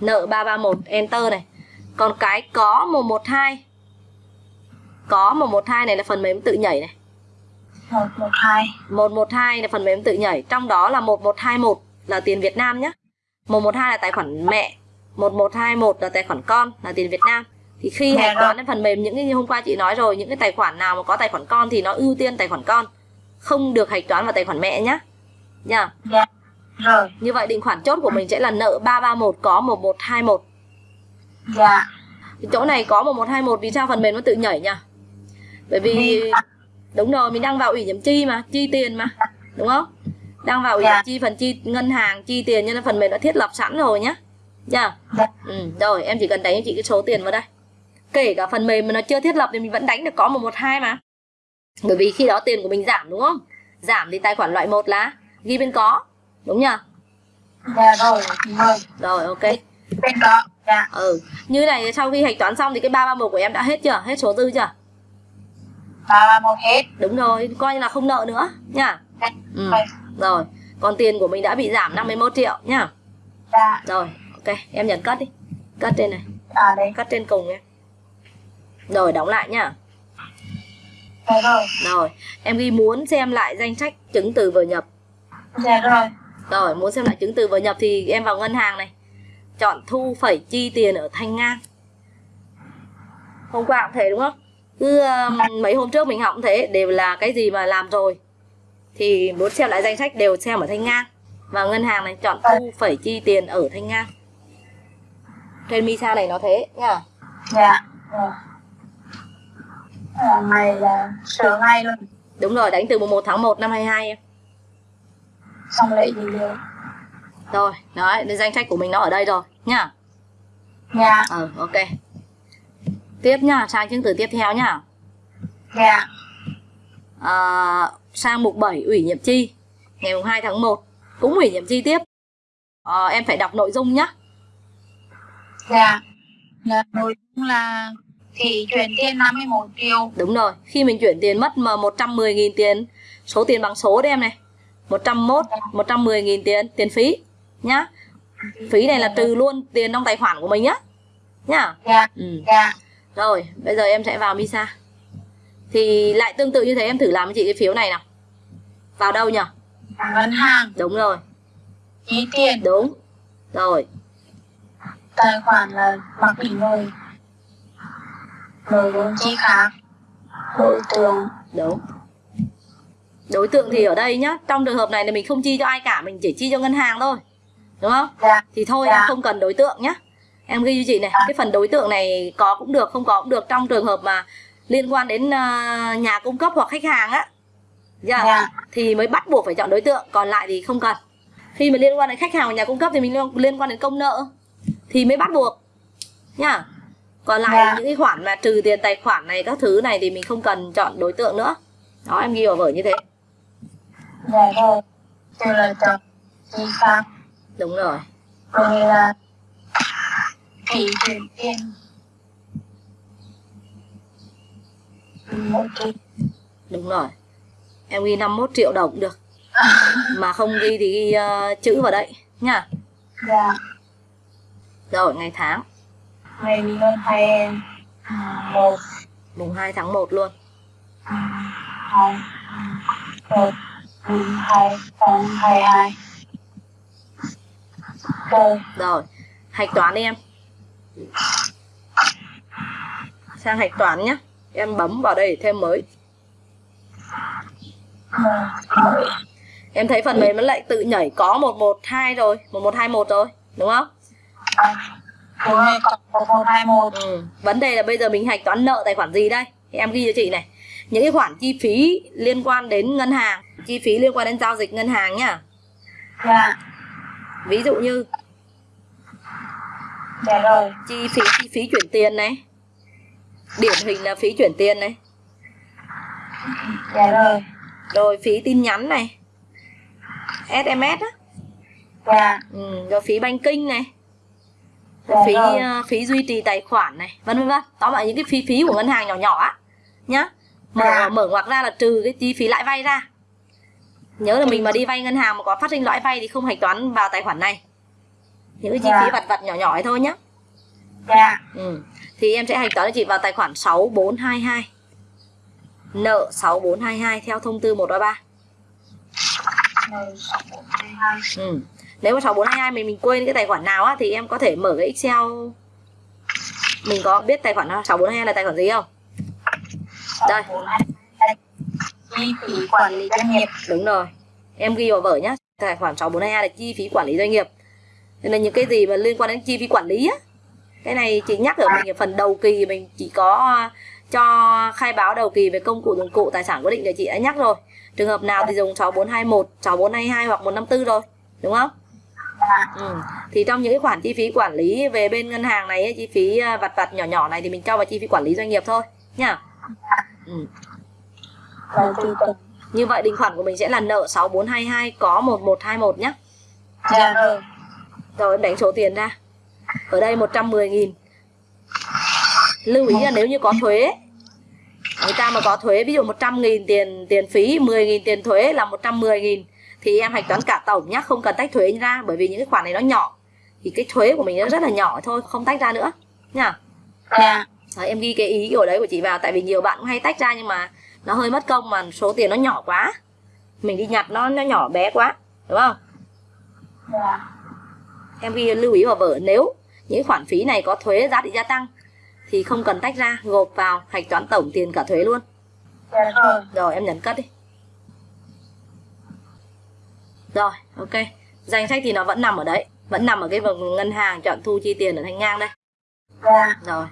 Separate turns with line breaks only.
nợ 331 enter này. Còn cái có 112 có 112 này là phần mềm tự nhảy này.
112
112 là phần mềm tự nhảy. Trong đó là 1121 là tiền Việt Nam nhé 112 là tài khoản mẹ. 1121 là tài khoản con là tiền Việt Nam. Thì khi hạch toán đến phần mềm những cái như hôm qua chị nói rồi những cái tài khoản nào mà có tài khoản con thì nó ưu tiên tài khoản con. Không được hạch toán vào tài khoản mẹ nhá. Nha.
Dạ Rồi
như vậy định khoản chốt của mình sẽ là nợ 331 có 1121
Dạ.
Cái chỗ này có 1121 vì sao phần mềm nó tự nhảy nhỉ? Bởi vì đúng rồi mình đang vào ủy nhiệm chi mà chi tiền mà đúng không? Đang vào ủy
Dạ.
nhiệm chi phần chi ngân hàng chi tiền nên phần mềm đã thiết lập sẵn rồi nhá. Nha
Dạ.
Ừ, rồi em chỉ cần đánh cho chị cái số tiền vào đây. Kể cả phần mềm mà nó chưa thiết lập thì mình vẫn đánh được có 112 mà. Bởi vì khi đó tiền của mình giảm đúng không? Giảm thì tài khoản loại một là ghi bên có đúng nhỉ
Dạ rồi chị ơi
rồi ok.
Dạ.
Ừ như này sau khi hạch toán xong thì cái 331 của em đã hết chưa? Hết số dư chưa?
331 hết.
Đúng rồi coi như là không nợ nữa nha.
Dạ
ừ.
Rồi.
Còn tiền của mình đã bị giảm 51 triệu nhá
Dạ.
Rồi ok em nhận cất đi. Cất trên này.
À đây.
Cất trên cùng em. Rồi đóng lại nhá
Dạ rồi.
Rồi em ghi muốn xem lại danh sách chứng từ vừa nhập.
Dạ rồi
rồi muốn xem lại chứng từ vừa nhập thì em vào ngân hàng này. Chọn thu phẩy chi tiền ở thanh ngang hôm qua cũng thế đúng không? Cứ um, mấy hôm trước mình học cũng thế đều là cái gì mà làm rồi. Thì muốn xem lại danh sách đều xem ở thanh ngang và ngân hàng này chọn thu phẩy chi tiền ở thanh ngang trên misa này nó thế nha
Dạ. Ngày là sửa ngay luôn.
Đúng rồi đánh từ mùng 1 tháng 1 năm 22 em
Xong lệ gì được
rồi đấy danh sách của mình nó ở đây rồi nhá.
Dạ.
Ờ ok. Tiếp nhá sang chứng từ tiếp theo nhá.
Dạ.
À, sang mục 7 ủy nhiệm chi. Ngày mùng 2 tháng 1 cũng ủy nhiệm chi tiếp. Ờ, em phải đọc nội dung nhá.
Dạ. Là nội dung là thì chuyển tiền 51 triệu.
Đúng rồi khi mình chuyển tiền mất mà 110.000 tiền số tiền bằng số đấy em này 101 110.000 tiền tiền phí nhá. Phí này là trừ luôn tiền trong tài khoản của mình nhá nhá.
Dạ.
Ừ.
Dạ.
Rồi bây giờ em sẽ vào Misa. Thì lại tương tự như thế em thử làm với chị cái phiếu này nào. Vào đâu nhỉ?
Ngân hàng.
Đúng rồi.
Chi tiền.
Đúng. Rồi.
Tài khoản là mặc định rồi. Nội dung chi khác. Đối tượng
đúng đối tượng thì ở đây nhá trong trường hợp này là mình không chi cho ai cả mình chỉ chi cho ngân hàng thôi. Đúng không?
Dạ.
Thì thôi
Dạ.
em không cần đối tượng nhá. Em ghi cho chị này cái phần đối tượng này có cũng được không có cũng được trong trường hợp mà liên quan đến ờ, nhà cung cấp hoặc khách hàng á. Dạ.
dạ.
Thì mới bắt buộc phải chọn đối tượng còn lại thì không cần. Khi mà liên quan đến khách hàng và nhà cung cấp thì mình liên- liên quan đến công nợ thì mới bắt buộc nhá. Còn lại
Dạ.
những cái khoản mà trừ tiền tài khoản này các thứ này thì mình không cần chọn đối tượng nữa. Đó em ghi vào vở như thế
dạ rồi từ là chọn chi khác
đúng rồi.
Rồi là phí chuyển tiền một triệu
đúng rồi. Em ghi 51 triệu đồng cũng được. Mà không ghi thì ghi ờ, chữ vào đây nhá
dạ.
Rồi ngày tháng.
Ngày mình lên hai em một.
Mùng 2 tháng 1 luôn.
Hai một hai không hai hai. Rồi
hạch toán đi em. Sang hạch toán nhá. Em bấm vào đây để thêm mới. Em thấy phần mềm nó lại tự nhảy có 112 rồi 1121 rồi đúng không?
Cộng hai một.
Ừ. vấn đề là bây giờ mình hạch toán nợ tài khoản gì đây? Thì em ghi cho chị này. Những cái khoản chi phí liên quan đến ngân hàng chi phí liên quan đến giao dịch ngân hàng nhá.
Dạ.
Ví dụ như
dạ rồi.
chi phí chi phí chuyển tiền này điển hình là phí chuyển tiền này.
Dạ rồi.
Rồi phí tin nhắn này sms á.
Dạ.
Ừ. rồi phí banking này.
Dạ
phí
rồi.
ờ, phí duy trì tài khoản này vân vân vân. Tóm lại những cái phí phí của ngân hàng nhỏ nhỏ á nhá. Mở
Dạ.
mở ngoặc ra là trừ cái chi phí lãi vay ra nhớ là mình mà đi vay ngân hàng mà có phát sinh lãi vay thì không hạch toán vào tài khoản này. Những cái chi
Dạ.
phí vặt vặt nhỏ nhỏ ấy thôi nhá.
Dạ.
Ừ. thì em sẽ hạch toán cho chị vào tài khoản 6422 nợ 6422 theo thông tư 133
mười sáu bốn hai hai.
Ừ. nếu mà 6422 mình mình quên cái tài khoản nào á thì em có thể mở cái Excel. Mình có biết tài khoản 6422 là tài khoản gì không? Đây.
sáu bốn hai hai chi phí quản lý doanh nghiệp.
Đúng rồi. Em ghi vào vở nhá. Tài khoản 6422 là chi phí quản lý doanh nghiệp. Nên là những cái gì mà liên quan đến chi phí quản lý á, cái này chị nhắc ở mình ở phần đầu kỳ mình chỉ có cho khai báo đầu kỳ về công cụ, dụng cụ, tài sản quyết định thì chị đã nhắc rồi. Trường hợp nào thì dùng 6421 6422 hoặc 154 rồi. Đúng không? Ừ. thì trong những cái khoản chi phí quản lý về bên ngân hàng này chi phí à, vặt vặt nhỏ nhỏ này thì mình cho vào chi phí quản lý doanh nghiệp thôi, nhá. Ừ
và chủ tịch
như vậy định khoản của mình sẽ là nợ 6422 có 1121 nhá.
Dạ rồi
Rồi em đánh số tiền ra. Ở đây 110 nghìn. Lưu ý là nếu như có thuế Người ta mà có thuế ví dụ 100 nghìn tiền tiền phí 10 nghìn tiền thuế là 110 nghìn Thì em hạch toán cả tổng nhá Không cần tách thuế ra Bởi vì những cái khoản này nó nhỏ. Thì cái thuế của mình nó rất là nhỏ thôi Không tách ra nữa nha
dạ.
Đấy, Em ghi cái ý của đấy của chị vào Tại vì nhiều bạn cũng hay tách ra nhưng mà Nó hơi mất công mà số tiền nó nhỏ quá. Mình đi nhặt nó nó nhỏ bé quá Đúng không?
Dạ.
Em ghi lưu ý vào vở nếu những khoản phí này có thuế giá trị gia tăng thì không cần tách ra gộp vào hạch toán tổng tiền cả thuế luôn.
Dạ
rồi. Em nhấn cất đi. Rồi ok. Danh sách thì nó vẫn nằm ở đấy vẫn nằm ở cái vùng ngân hàng chọn thu chi tiền ở thanh ngang đây.
Dạ.
Rồi